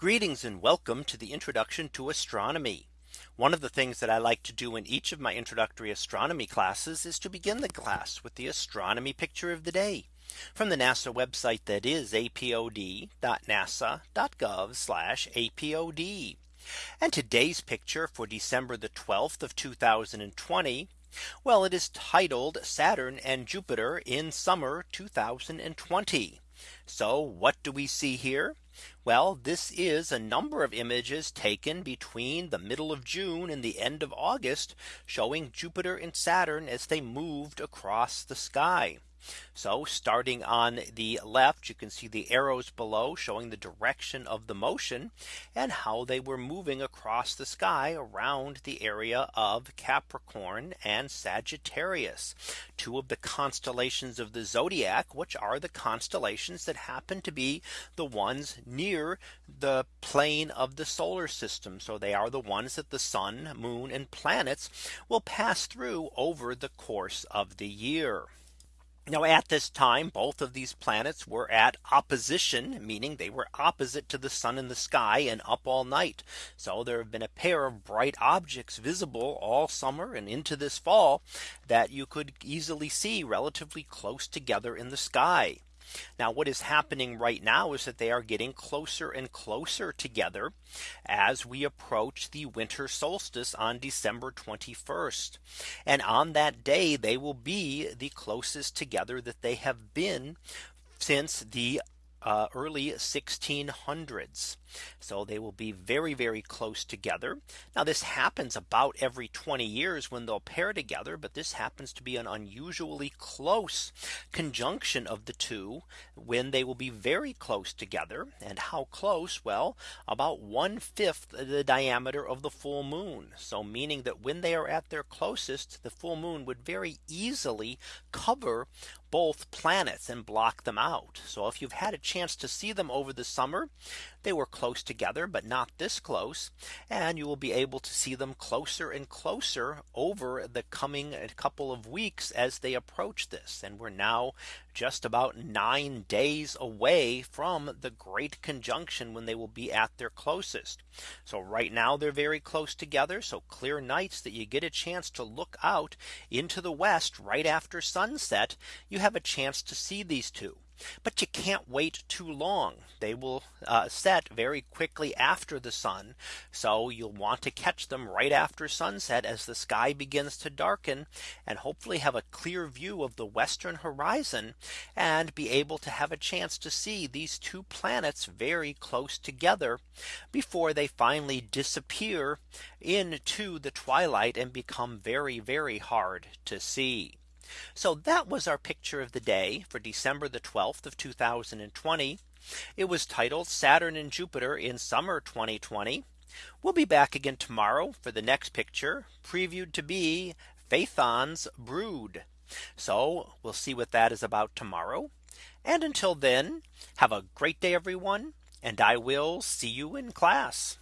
Greetings and welcome to the introduction to astronomy. One of the things that I like to do in each of my introductory astronomy classes is to begin the class with the astronomy picture of the day from the NASA website that is apod.nasa.gov apod. And today's picture for December the 12th of 2020. Well, it is titled Saturn and Jupiter in summer 2020. So what do we see here? Well, this is a number of images taken between the middle of June and the end of August showing Jupiter and Saturn as they moved across the sky. So starting on the left, you can see the arrows below showing the direction of the motion and how they were moving across the sky around the area of Capricorn and Sagittarius, two of the constellations of the zodiac, which are the constellations that happen to be the ones near the plane of the solar system. So they are the ones that the sun, moon and planets will pass through over the course of the year. Now at this time, both of these planets were at opposition, meaning they were opposite to the sun in the sky and up all night. So there have been a pair of bright objects visible all summer and into this fall that you could easily see relatively close together in the sky. Now what is happening right now is that they are getting closer and closer together as we approach the winter solstice on December 21st. And on that day they will be the closest together that they have been since the uh, early 1600s. So they will be very, very close together. Now this happens about every 20 years when they'll pair together. But this happens to be an unusually close conjunction of the two when they will be very close together. And how close? Well, about one fifth the diameter of the full moon. So meaning that when they are at their closest, the full moon would very easily cover both planets and block them out. So if you've had a chance to see them over the summer, they were close together, but not this close. And you will be able to see them closer and closer over the coming uh, couple of weeks as they approach this. And we're now just about nine days away from the great conjunction when they will be at their closest. So right now they're very close together. So clear nights that you get a chance to look out into the west right after sunset, you have a chance to see these two. But you can't wait too long. They will uh, set very quickly after the sun. So you'll want to catch them right after sunset as the sky begins to darken and hopefully have a clear view of the western horizon and be able to have a chance to see these two planets very close together before they finally disappear into the twilight and become very, very hard to see. So that was our picture of the day for December the 12th of 2020. It was titled Saturn and Jupiter in summer 2020. We'll be back again tomorrow for the next picture previewed to be Phaethon's brood. So we'll see what that is about tomorrow. And until then, have a great day, everyone. And I will see you in class.